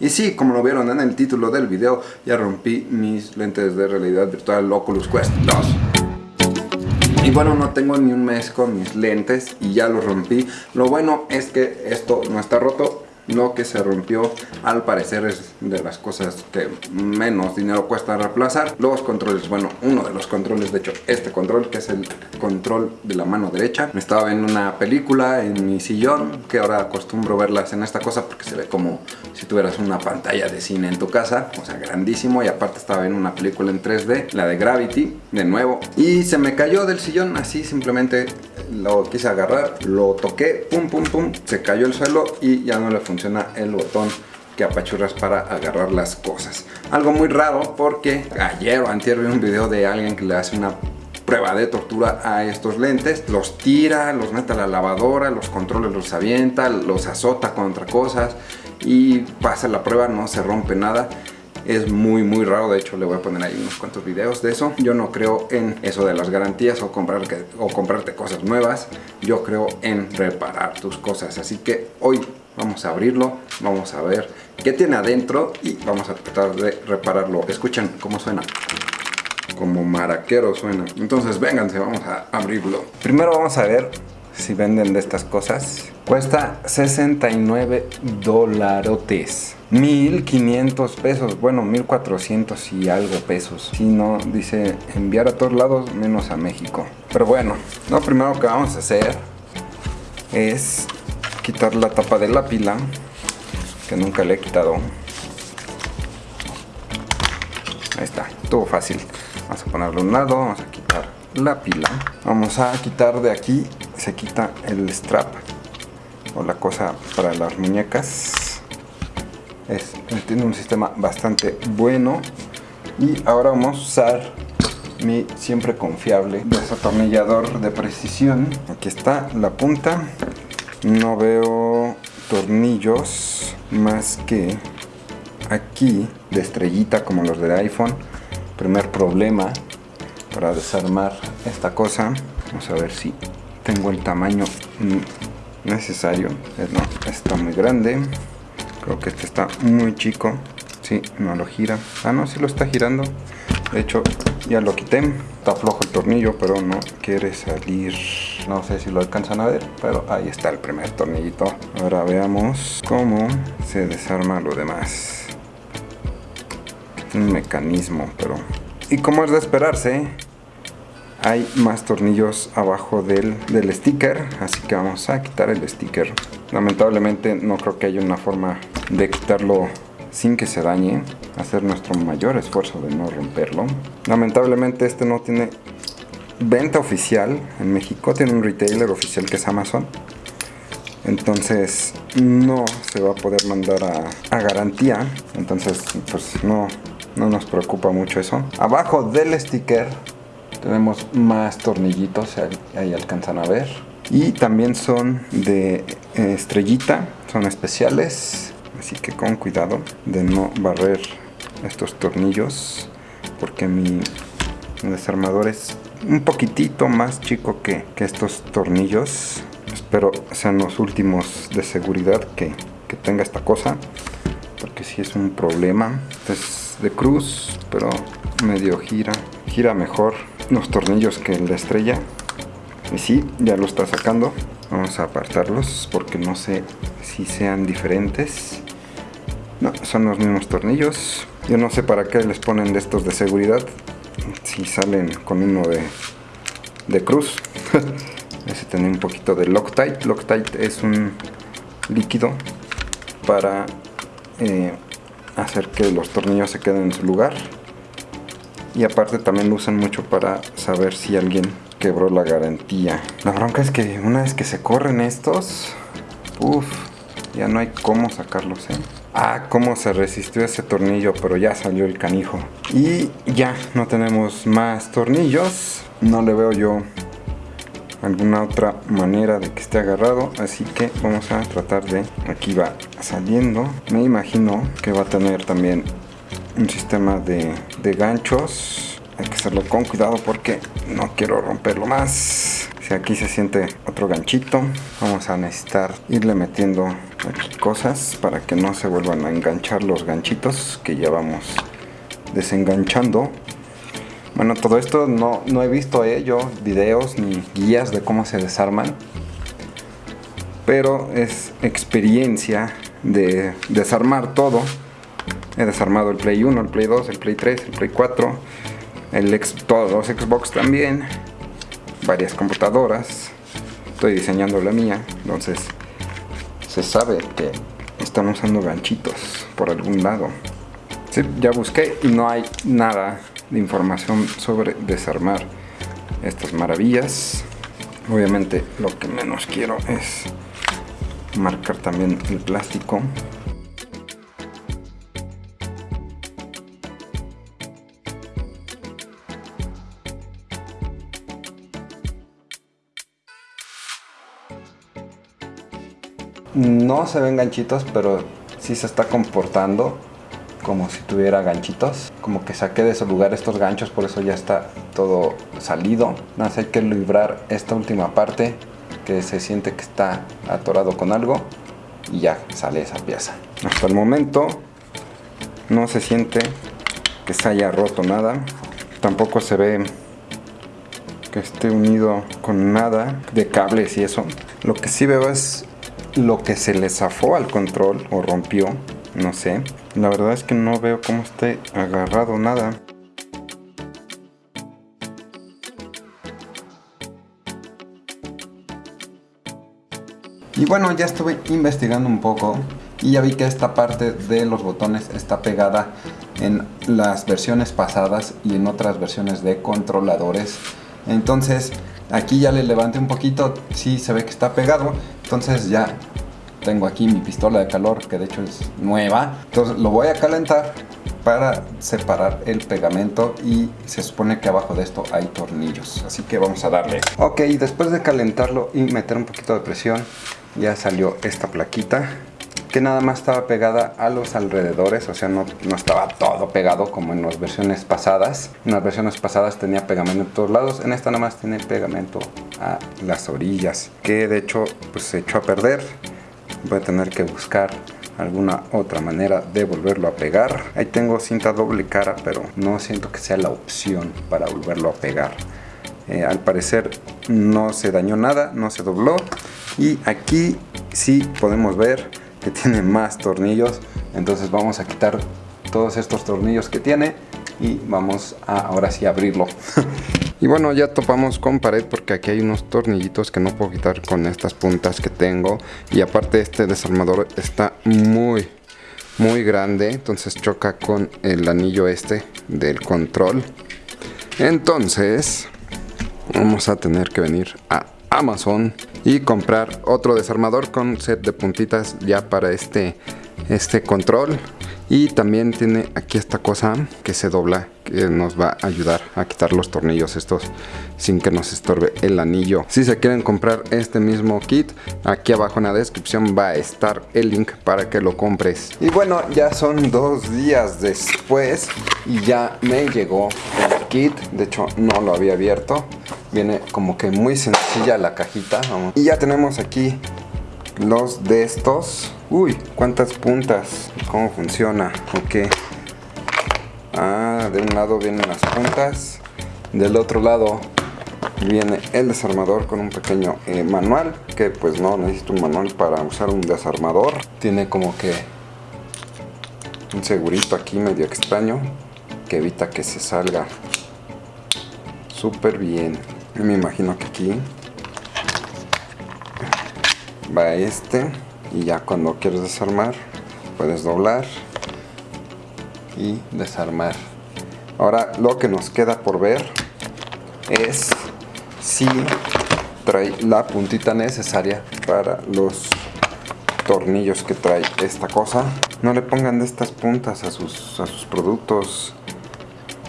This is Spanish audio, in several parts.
Y sí, como lo vieron en el título del video, ya rompí mis lentes de realidad virtual Oculus Quest 2. Y bueno, no tengo ni un mes con mis lentes y ya los rompí. Lo bueno es que esto no está roto, lo que se rompió al parecer es de las cosas que menos dinero cuesta reemplazar. Los controles, bueno uno de los controles de hecho este control que es el control de la mano derecha. Me estaba viendo una película en mi sillón que ahora acostumbro verlas en esta cosa porque se ve como si tuvieras una pantalla de cine en tu casa o sea grandísimo. Y aparte estaba viendo una película en 3D la de Gravity de nuevo. Y se me cayó del sillón así simplemente lo quise agarrar lo toqué pum pum pum se cayó el suelo y ya no le funcionó el botón que apachurras para agarrar las cosas. Algo muy raro porque ayer o antier vi un video de alguien que le hace una prueba de tortura a estos lentes, los tira, los mete a la lavadora, los controles los avienta, los azota contra cosas y pasa la prueba, no se rompe nada. Es muy muy raro, de hecho le voy a poner ahí unos cuantos videos de eso. Yo no creo en eso de las garantías o, comprar o comprarte cosas nuevas. Yo creo en reparar tus cosas. Así que hoy Vamos a abrirlo, vamos a ver qué tiene adentro y vamos a tratar de repararlo. Escuchen cómo suena. Como maraquero suena. Entonces vénganse, vamos a abrirlo. Primero vamos a ver si venden de estas cosas. Cuesta 69 dolarotes. 1500 pesos, bueno 1400 y algo pesos. Si no, dice enviar a todos lados menos a México. Pero bueno, lo primero que vamos a hacer es quitar la tapa de la pila que nunca le he quitado. Ahí está, todo fácil. Vamos a ponerlo a un lado, vamos a quitar la pila. Vamos a quitar de aquí se quita el strap o la cosa para las muñecas. Es, tiene un sistema bastante bueno. Y ahora vamos a usar mi siempre confiable desatornillador de precisión. Aquí está la punta no veo tornillos más que aquí de estrellita como los del iPhone. Primer problema para desarmar esta cosa. Vamos a ver si tengo el tamaño necesario. Eh, no, está muy grande. Creo que este está muy chico. Si, no lo gira. Ah no, si lo está girando de hecho ya lo quité. Está flojo el tornillo pero no quiere salir. No sé si lo alcanzan a ver pero ahí está el primer tornillito. Ahora veamos cómo se desarma lo demás. Un mecanismo pero y como es de esperarse hay más tornillos abajo del, del sticker así que vamos a quitar el sticker. Lamentablemente no creo que haya una forma de quitarlo sin que se dañe hacer nuestro mayor esfuerzo de no romperlo. Lamentablemente este no tiene venta oficial. En México tiene un retailer oficial que es Amazon. Entonces no se va a poder mandar a, garantía. Entonces pues no, no nos preocupa mucho eso. Abajo del sticker tenemos más tornillitos ahí alcanzan a ver. Y también son de eh, estrellita son especiales así que con cuidado de no barrer estos tornillos porque mi desarmador es un poquitito más chico que, estos tornillos. Espero sean los últimos de seguridad que, tenga esta cosa porque si es un problema. Es de cruz pero medio gira gira mejor los tornillos que de estrella. Y si ya lo está sacando. Vamos a apartarlos porque no sé si sean diferentes no, son los mismos tornillos. Yo no sé para qué les ponen de estos de seguridad si salen con uno de, de cruz. Ese tiene un poquito de Loctite. Loctite es un líquido para eh, hacer que los tornillos se queden en su lugar. Y aparte también lo usan mucho para saber si alguien quebró la garantía. La bronca es que una vez que se corren estos uff ya no hay cómo sacarlos ¿eh? Ah, cómo se resistió ese tornillo, pero ya salió el canijo. Y ya, no tenemos más tornillos. No le veo yo alguna otra manera de que esté agarrado. Así que vamos a tratar de... Aquí va saliendo. Me imagino que va a tener también un sistema de, de ganchos. Hay que hacerlo con cuidado porque no quiero romperlo más. Aquí se siente otro ganchito, vamos a necesitar irle metiendo aquí cosas para que no se vuelvan a enganchar los ganchitos que ya vamos desenganchando. Bueno, todo esto no, no he visto eh, videos ni guías de cómo se desarman, pero es experiencia de desarmar todo. He desarmado el Play 1, el Play 2, el Play 3, el Play 4, el todos los Xbox también, varias computadoras. Estoy diseñando la mía, entonces se sabe que están usando ganchitos por algún lado. Ya busqué y no hay nada de información sobre desarmar estas maravillas. Obviamente lo que menos quiero es marcar también el plástico no se ven ganchitos pero sí se está comportando como si tuviera ganchitos. Como que saqué de su lugar estos ganchos por eso ya está todo salido. Nada más hay que librar esta última parte que se siente que está atorado con algo y ya sale esa pieza. Hasta el momento no se siente que se haya roto nada. Tampoco se ve que esté unido con nada de cables y eso. Lo que sí veo es lo que se le zafó al control o rompió no sé. La verdad es que no veo cómo esté agarrado nada. Y bueno ya estuve investigando un poco y ya vi que esta parte de los botones está pegada en las versiones pasadas y en otras versiones de controladores. Entonces aquí ya le levanté un poquito sí se ve que está pegado entonces ya tengo aquí mi pistola de calor que de hecho es nueva. Entonces lo voy a calentar para separar el pegamento y se supone que abajo de esto hay tornillos. Así que vamos a darle. Ok después de calentarlo y meter un poquito de presión ya salió esta plaquita que nada más estaba pegada a los alrededores, o sea, no, no, estaba todo pegado como en las versiones pasadas. En las versiones pasadas tenía pegamento en todos lados, en esta nada más tiene pegamento a las orillas, que de hecho pues se echó a perder. Voy a tener que buscar alguna otra manera de volverlo a pegar. Ahí tengo cinta doble cara pero no siento que sea la opción para volverlo a pegar. Eh, al parecer no se dañó nada no se dobló. Y aquí sí podemos ver que tiene más tornillos entonces vamos a quitar todos estos tornillos que tiene y vamos a ahora sí abrirlo Y bueno, ya topamos con pared porque aquí hay unos tornillitos que no puedo quitar con estas puntas que tengo. Y aparte este desarmador está muy, muy grande. Entonces choca con el anillo este del control. Entonces, vamos a tener que venir a Amazon y comprar otro desarmador con set de puntitas ya para este, este control. Y también tiene aquí esta cosa que se dobla que nos va a ayudar a quitar los tornillos estos sin que nos estorbe el anillo. Si se quieren comprar este mismo kit aquí abajo en la descripción va a estar el link para que lo compres. Y bueno ya son dos días después y ya me llegó el kit. De hecho no lo había abierto viene como que muy sencilla la cajita y ya tenemos aquí los de estos. Uy cuántas puntas. Cómo funciona ok. Ah de un lado vienen las puntas. Del otro lado viene el desarmador con un pequeño eh, manual que pues no necesito un manual para usar un desarmador. Tiene como que un segurito aquí medio extraño que evita que se salga. Súper bien me imagino que aquí va este y ya cuando quieres desarmar puedes doblar y desarmar. Ahora lo que nos queda por ver es si trae la puntita necesaria para los tornillos que trae esta cosa. No le pongan de estas puntas a sus, a sus productos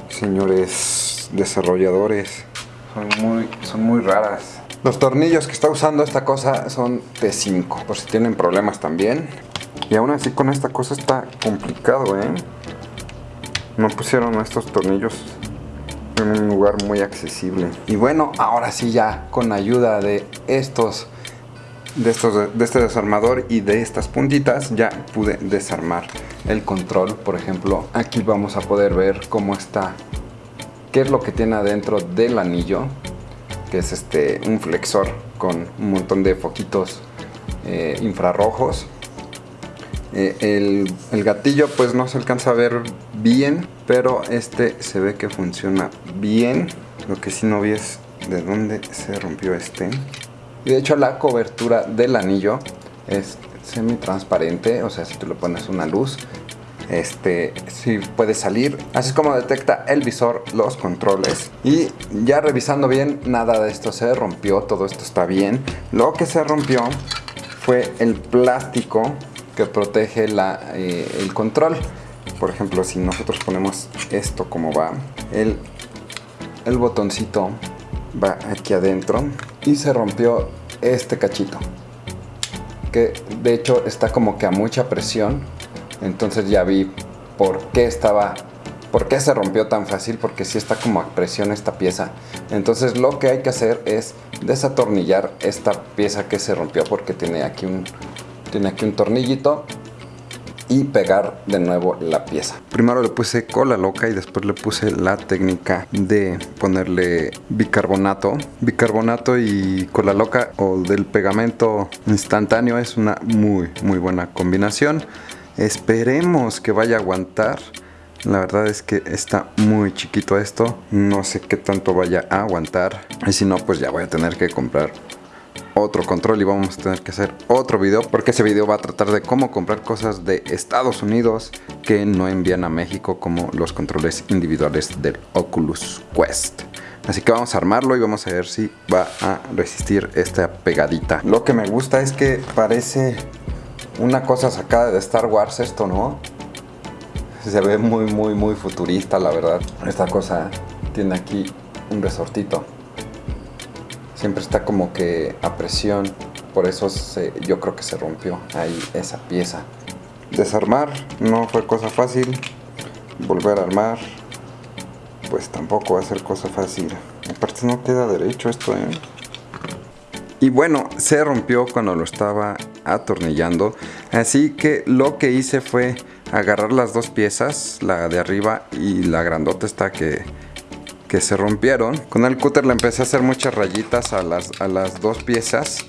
señores desarrolladores son muy, son muy raras los tornillos que está usando esta cosa son T5, por si tienen problemas también. Y aún así con esta cosa está complicado, ¿eh? No pusieron estos tornillos en un lugar muy accesible. Y bueno, ahora sí ya con ayuda de estos de, estos, de este desarmador y de estas puntitas ya pude desarmar el control por ejemplo aquí vamos a poder ver cómo está qué es lo que tiene adentro del anillo que es este un flexor con un montón de foquitos eh, infrarrojos. Eh, el, gatillo pues no se alcanza a ver bien pero este se ve que funciona bien. Lo que sí no vi es de dónde se rompió este. Y de hecho la cobertura del anillo es semi transparente o sea si tú le pones una luz este si puede salir así es como detecta el visor los controles y ya revisando bien nada de esto se rompió todo esto está bien lo que se rompió fue el plástico que protege la, eh, el control. Por ejemplo, si nosotros ponemos esto como va, el, el botoncito va aquí adentro y se rompió este cachito. Que de hecho está como que a mucha presión. Entonces ya vi por qué estaba ¿Por qué se rompió tan fácil? Porque si está como a presión esta pieza. Entonces lo que hay que hacer es desatornillar esta pieza que se rompió porque tiene aquí un, tiene aquí un tornillito y pegar de nuevo la pieza. Primero le puse cola loca y después le puse la técnica de ponerle bicarbonato. Bicarbonato y cola loca o del pegamento instantáneo es una muy muy buena combinación. Esperemos que vaya a aguantar. La verdad es que está muy chiquito esto. No sé qué tanto vaya a aguantar. Y si no, pues ya voy a tener que comprar otro control y vamos a tener que hacer otro video porque ese video va a tratar de cómo comprar cosas de Estados Unidos que no envían a México como los controles individuales del Oculus Quest. Así que vamos a armarlo y vamos a ver si va a resistir esta pegadita. Lo que me gusta es que parece una cosa sacada de Star Wars esto, ¿no? Se ve muy, muy, muy futurista, la verdad. Esta cosa tiene aquí un resortito siempre está como que a presión, por eso yo creo que se rompió ahí esa pieza. Desarmar no fue cosa fácil, volver a armar pues tampoco va a ser cosa fácil. Aparte no queda derecho esto, ¿eh? Y bueno, se rompió cuando lo estaba atornillando. Así que lo que hice fue agarrar las dos piezas, la de arriba y la grandota está que que se rompieron. Con el cúter le empecé a hacer muchas rayitas a las, a las dos piezas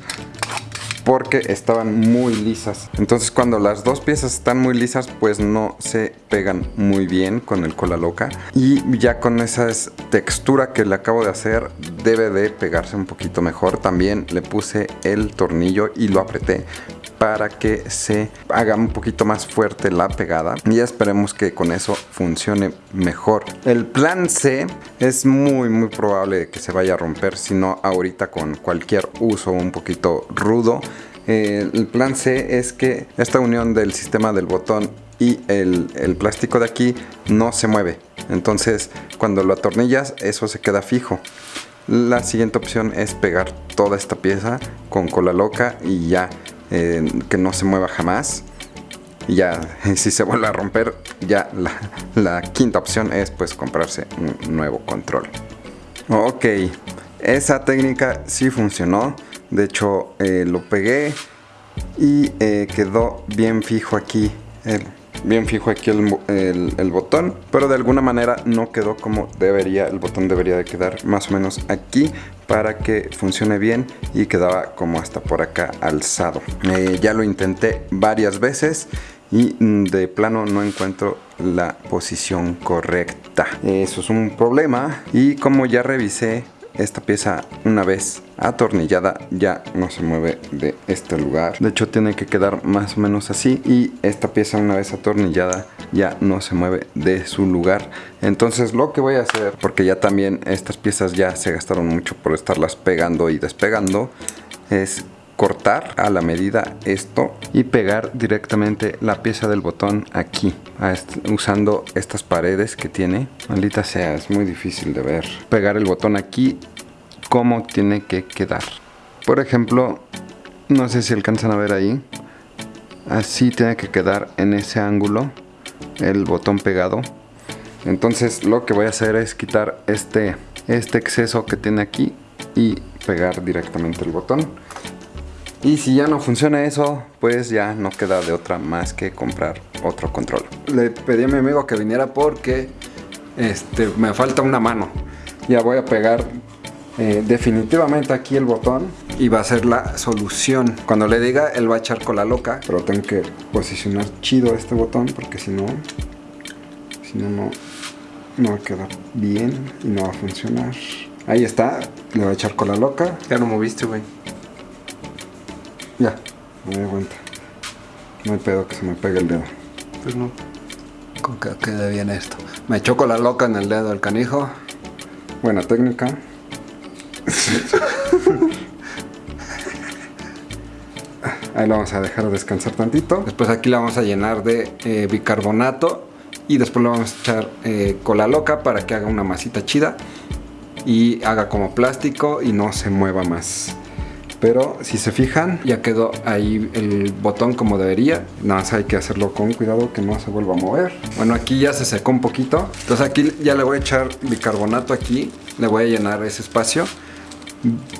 porque estaban muy lisas. Entonces cuando las dos piezas están muy lisas pues no se pegan muy bien con el cola loca. Y ya con esa textura que le acabo de hacer debe de pegarse un poquito mejor. También le puse el tornillo y lo apreté para que se haga un poquito más fuerte la pegada y esperemos que con eso funcione mejor. El plan C es muy muy probable que se vaya a romper si no ahorita con cualquier uso un poquito rudo. Eh, el plan C es que esta unión del sistema del botón y el, plástico de aquí no se mueve. Entonces cuando lo atornillas eso se queda fijo. La siguiente opción es pegar toda esta pieza con cola loca y ya que no se mueva jamás. Y ya, si se vuelve a romper, ya la, quinta opción es pues comprarse un nuevo control. Ok, esa técnica sí funcionó. De hecho, eh, lo pegué y eh, quedó bien fijo aquí el, bien fijo aquí el, botón pero de alguna manera no quedó como debería el botón debería de quedar más o menos aquí para que funcione bien y quedaba como hasta por acá alzado. Eh, ya lo intenté varias veces y mm, de plano no encuentro la posición correcta. Eso es un problema y como ya revisé esta pieza una vez atornillada ya no se mueve de este lugar. De hecho tiene que quedar más o menos así y esta pieza una vez atornillada ya no se mueve de su lugar. Entonces lo que voy a hacer porque ya también estas piezas ya se gastaron mucho por estarlas pegando y despegando es cortar a la medida esto y pegar directamente la pieza del botón aquí usando estas paredes que tiene. Maldita sea es muy difícil de ver. Pegar el botón aquí como tiene que quedar por ejemplo no sé si alcanzan a ver ahí así tiene que quedar en ese ángulo el botón pegado Entonces lo que voy a hacer es quitar este, este exceso que tiene aquí y pegar directamente el botón. Y si ya no funciona eso, pues ya no queda de otra más que comprar otro control. Le pedí a mi amigo que viniera porque este, me falta una mano. Ya voy a pegar eh, definitivamente aquí el botón y va a ser la solución. Cuando le diga, él va a echar cola loca, pero tengo que posicionar chido este botón porque si no, si no, no, no va a quedar bien y no va a funcionar. Ahí está, le va a echar cola loca. Ya lo moviste, güey. Ya, me doy cuenta. No hay pedo que se me pegue el dedo. Pues no. Con que quede bien esto. Me echó cola loca en el dedo el canijo. Buena técnica. Ahí lo vamos a dejar descansar tantito. Después aquí la vamos a llenar de eh, bicarbonato. Y después le vamos a echar eh, cola loca para que haga una masita chida. Y haga como plástico y no se mueva más. Pero si se fijan, ya quedó ahí el botón como debería. Nada más hay que hacerlo con cuidado que no se vuelva a mover. Bueno, aquí ya se secó un poquito. Entonces aquí ya le voy a echar bicarbonato aquí. Le voy a llenar ese espacio.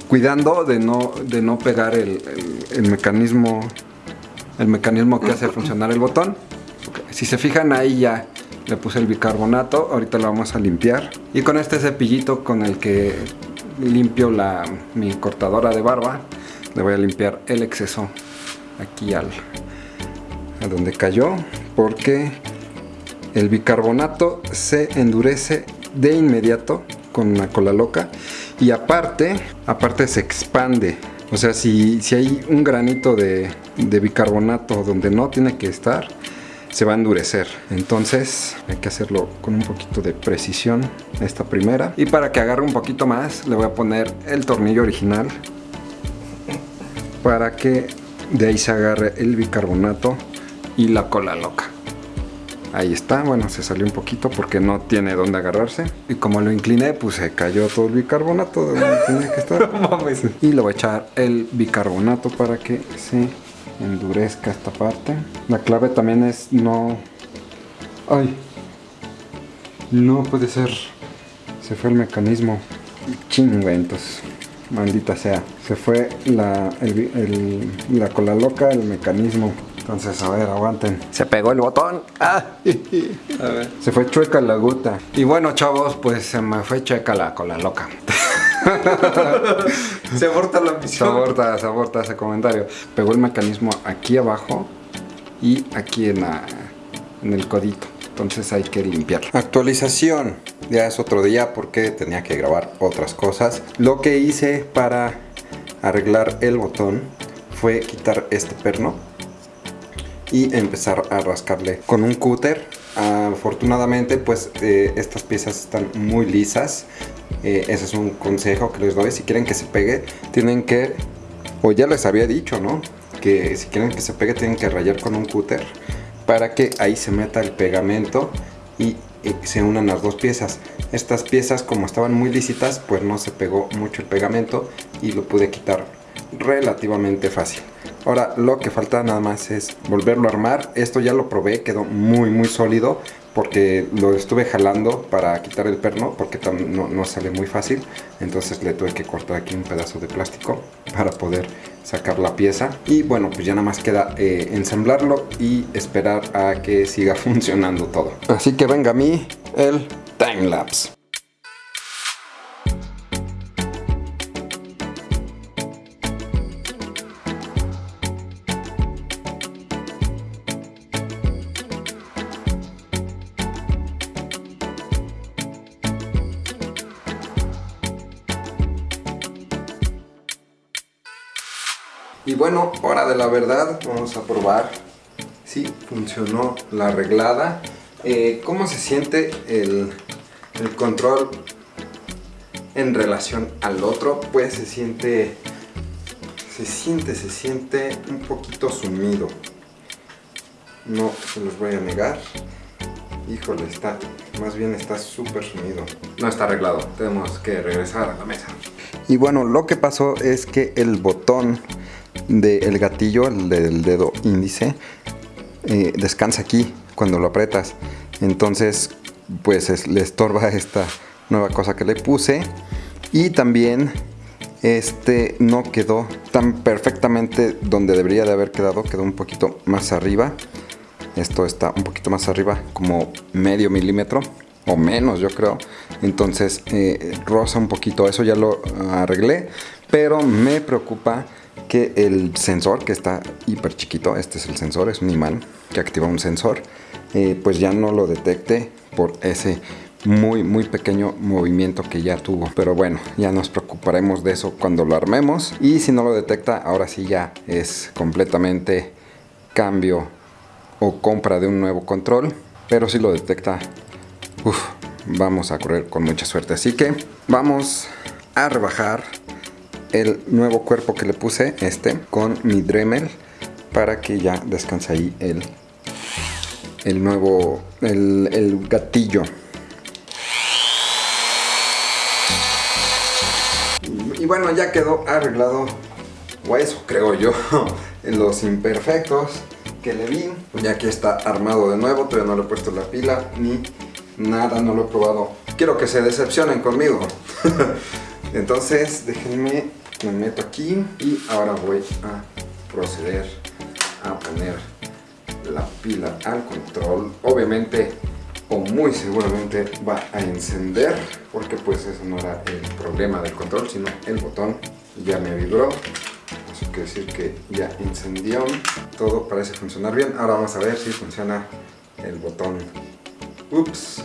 Cuidando de no, de no pegar el, el, mecanismo el mecanismo que hace funcionar el botón. Si se fijan ahí ya le puse el bicarbonato. Ahorita lo vamos a limpiar. Y con este cepillito con el que limpio la, mi cortadora de barba, le voy a limpiar el exceso aquí al, a donde cayó, porque el bicarbonato se endurece de inmediato con una cola loca y aparte, aparte se expande. O sea, si, si hay un granito de, de bicarbonato donde no tiene que estar, se va a endurecer. Entonces hay que hacerlo con un poquito de precisión esta primera. Y para que agarre un poquito más le voy a poner el tornillo original para que de ahí se agarre el bicarbonato y la cola loca. Ahí está, bueno, se salió un poquito porque no tiene dónde agarrarse. Y como lo incliné, pues se cayó todo el bicarbonato de donde tenía que estar. y le voy a echar el bicarbonato para que se endurezca esta parte. La clave también es no... ¡Ay! No puede ser. Se fue el mecanismo. Chingo, entonces. Maldita sea. Se fue la, la cola loca, el mecanismo. Entonces, a ver, aguanten. Se pegó el botón. ¡Ah! A ver. Se fue chueca la gota. Y bueno, chavos, pues se me fue chueca la cola loca. se aborta la misión. Se aborta, se aborta ese comentario. Pegó el mecanismo aquí abajo y aquí en, la, en el codito. Entonces hay que limpiar. Actualización. Ya es otro día porque tenía que grabar otras cosas. Lo que hice para arreglar el botón fue quitar este perno y empezar a rascarle con un cúter afortunadamente pues eh, estas piezas están muy lisas eh, ese es un consejo que les doy. Si quieren que se pegue, tienen que, o ya les había dicho, ¿no? Que si quieren que se pegue, tienen que rayar con un cúter para que ahí se meta el pegamento y, se unan las dos piezas. Estas piezas, como estaban muy lícitas, pues no se pegó mucho el pegamento y lo pude quitar relativamente fácil. Ahora lo que falta nada más es volverlo a armar. Esto ya lo probé, quedó muy muy sólido porque lo estuve jalando para quitar el perno porque no, no, sale muy fácil entonces le tuve que cortar aquí un pedazo de plástico para poder sacar la pieza y bueno pues ya nada más queda eh, ensamblarlo y esperar a que siga funcionando todo así que venga a mí el timelapse verdad, vamos a probar si funcionó la arreglada. Eh, ¿Cómo se siente el, el control en relación al otro? Pues se siente, se siente, se siente un poquito sumido. No se los voy a negar. Híjole, está, más bien está súper sumido. No está arreglado, tenemos que regresar a la mesa. Y bueno, lo que pasó es que el botón del gatillo, el del dedo índice, eh, descansa aquí cuando lo apretas. Entonces, pues le estorba esta nueva cosa que le puse y también este no quedó tan perfectamente donde debería de haber quedado, quedó un poquito más arriba. Esto está un poquito más arriba, como medio milímetro o menos yo creo. Entonces eh, rosa un poquito, eso ya lo arreglé, pero me preocupa que el sensor que está hiper chiquito, este es el sensor, es un imán que activa un sensor, eh, pues ya no lo detecte por ese muy muy pequeño movimiento que ya tuvo. Pero bueno ya nos preocuparemos de eso cuando lo armemos. Y si no lo detecta ahora sí ya es completamente cambio o compra de un nuevo control. Pero si lo detecta vamos a correr con mucha suerte. Así que vamos a rebajar el nuevo cuerpo que le puse este con mi Dremel para que ya descanse ahí el el nuevo el, el gatillo Y bueno, ya quedó arreglado, o eso creo yo, en los imperfectos que le vi. Ya aquí está armado de nuevo, todavía no le he puesto la pila ni nada, no lo he probado. Quiero que se decepcionen conmigo. Entonces, déjenme, me meto aquí y ahora voy a proceder a poner la pila al control. Obviamente o muy seguramente va a encender porque pues eso no era el problema del control sino el botón ya me vibró. Eso quiere decir que ya encendió. Todo parece funcionar bien. Ahora vamos a ver si funciona el botón. Ups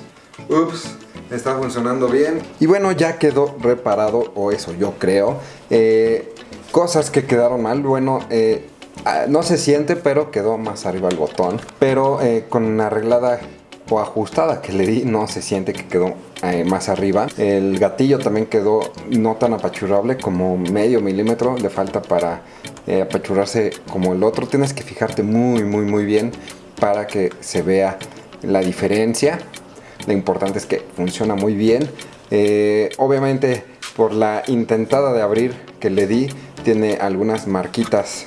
ups está funcionando bien y bueno ya quedó reparado o eso yo creo eh, cosas que quedaron mal bueno eh, ah, no se siente pero quedó más arriba el botón pero eh, con arreglada o ajustada que le di no se siente que quedó eh, más arriba. El gatillo también quedó no tan apachurrable como medio milímetro, le falta para apachurrarse como el otro. Tienes que fijarte muy muy muy bien para que se vea la diferencia. Lo importante es que funciona muy bien. Eh, obviamente por la intentada de abrir que le di tiene algunas marquitas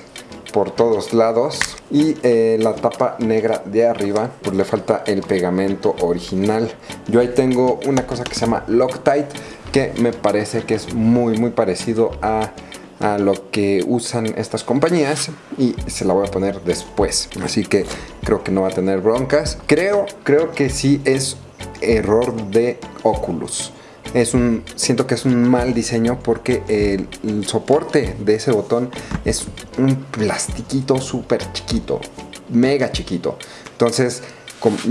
por todos lados. Y eh, la tapa negra de arriba pues le falta el pegamento original. Yo ahí tengo una cosa que se llama Loctite que me parece que es muy muy parecido a, a lo que usan estas compañías. Y se la voy a poner después. Así que creo que no va a tener broncas. Creo creo que sí es error de Oculus es un, siento que es un mal diseño porque el, soporte de ese botón es un plastiquito súper chiquito, mega chiquito. Entonces,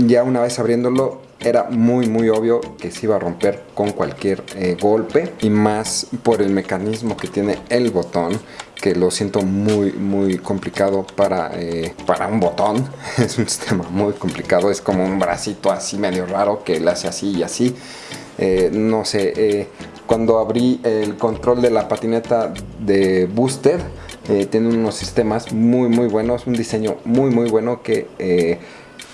ya una vez abriéndolo, era muy muy obvio que se iba a romper con cualquier eh, golpe y más por el mecanismo que tiene el botón que lo siento muy muy complicado para, eh, para un botón. Es un sistema muy complicado es como un bracito así medio raro que le hace así y así. Eh, no sé, cuando abrí el control de la patineta de Booster, eh, tiene unos sistemas muy muy buenos, un diseño muy muy bueno que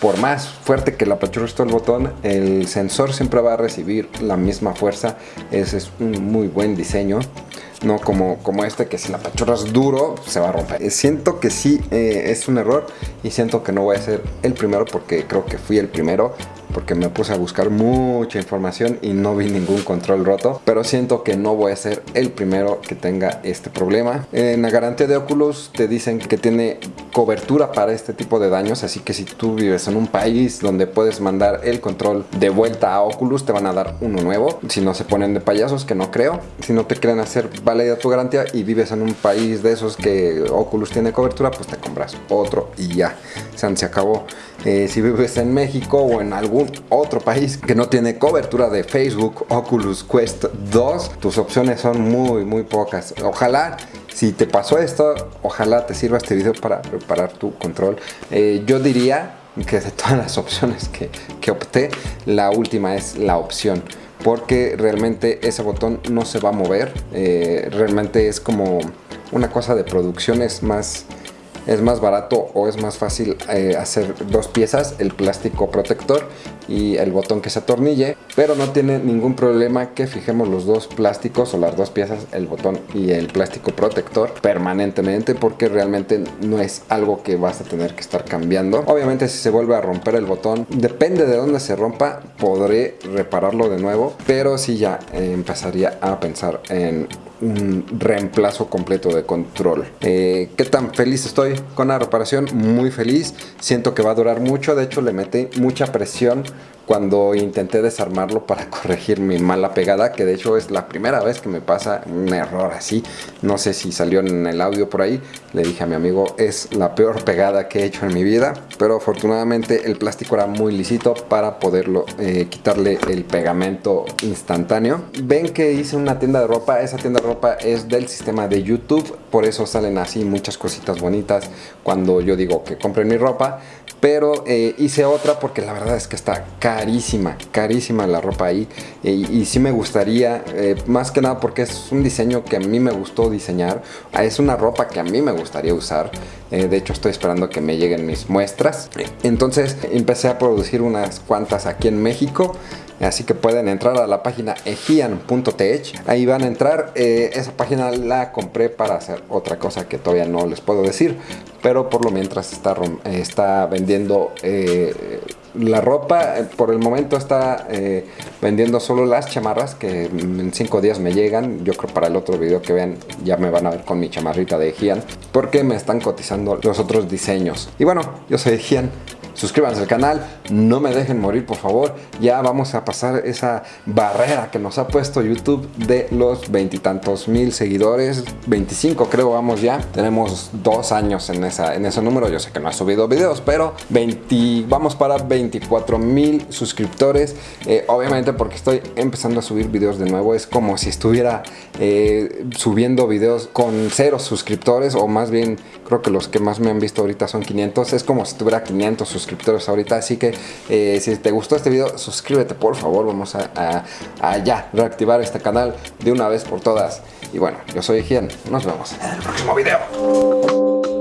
por más fuerte que la apachurres el botón, el sensor siempre va a recibir la misma fuerza. Ese es un muy buen diseño. No como, como este que si la apachurras duro se va a romper. Siento que sí es un error y siento que no voy a ser el primero porque creo que fui el primero porque me puse a buscar mucha información y no vi ningún control roto pero siento que no voy a ser el primero que tenga este problema. En la garantía de Oculus te dicen que tiene cobertura para este tipo de daños así que si tú vives en un país donde puedes mandar el control de vuelta a Oculus te van a dar uno nuevo. Si no se ponen de payasos que no creo. Si no te quieren hacer válida tu garantía y vives en un país de esos que Oculus tiene cobertura pues te compras otro y ya. Se acabó. Eh, si vives en México o en algún otro país que no tiene cobertura de Facebook Oculus Quest 2, tus opciones son muy muy pocas. Ojalá si te pasó esto, ojalá te sirva este video para preparar tu control. Eh, yo diría que de todas las opciones que, que opté, la última es la opción porque realmente ese botón no se va a mover. Eh, realmente es como una cosa de producción, es más es más barato o es más fácil eh, hacer dos piezas, el plástico protector y el botón que se atornille, pero no tiene ningún problema que fijemos los dos plásticos o las dos piezas, el botón y el plástico protector permanentemente porque realmente no es algo que vas a tener que estar cambiando. Obviamente si se vuelve a romper el botón, depende de dónde se rompa, podré repararlo de nuevo, pero si ya eh, empezaría a pensar en un reemplazo completo de control. Eh, ¿Qué tan feliz estoy con la reparación? Muy feliz. Siento que va a durar mucho. De hecho, le metí mucha presión cuando intenté desarmarlo para corregir mi mala pegada, que de hecho es la primera vez que me pasa un error así. No sé si salió en el audio por ahí. Le dije a mi amigo, es la peor pegada que he hecho en mi vida, pero afortunadamente el plástico era muy lisito para poderlo eh, quitarle el pegamento instantáneo. Ven que hice una tienda de ropa, esa tienda de ropa es del sistema de YouTube, por eso salen así muchas cositas bonitas cuando yo digo que compren mi ropa pero eh, hice otra porque la verdad es que está carísima, carísima la ropa ahí. Y, sí me gustaría, eh, más que nada porque es un diseño que a mí me gustó diseñar, es una ropa que a mí me gustaría usar, eh, de hecho estoy esperando que me lleguen mis muestras, entonces empecé a producir unas cuantas aquí en México, Así que pueden entrar a la página egian.tech. Ahí van a entrar. esa página la compré para hacer otra cosa que todavía no les puedo decir pero por lo mientras está, está vendiendo eh, la ropa. Por el momento está eh, vendiendo solo las chamarras que en 5 días me llegan. Yo creo para el otro video que vean ya me van a ver con mi chamarrita de Gian porque me están cotizando los otros diseños. Y bueno, yo soy Gian suscríbanse al canal, no me dejen morir por favor, ya vamos a pasar esa barrera que nos ha puesto YouTube de los veintitantos mil seguidores, 25 creo vamos ya, tenemos dos años en, esa, en ese número, yo sé que no ha subido videos, pero 20, vamos para 24 mil suscriptores, eh, obviamente porque estoy empezando a subir videos de nuevo, es como si estuviera eh, subiendo videos con cero suscriptores o más bien creo que los que más me han visto ahorita son 500, es como si tuviera 500 suscriptores suscriptores ahorita. Así que eh, si te gustó este video, suscríbete por favor. Vamos a, ya reactivar este canal de una vez por todas. Y bueno, yo soy Gian. Nos vemos en el próximo video.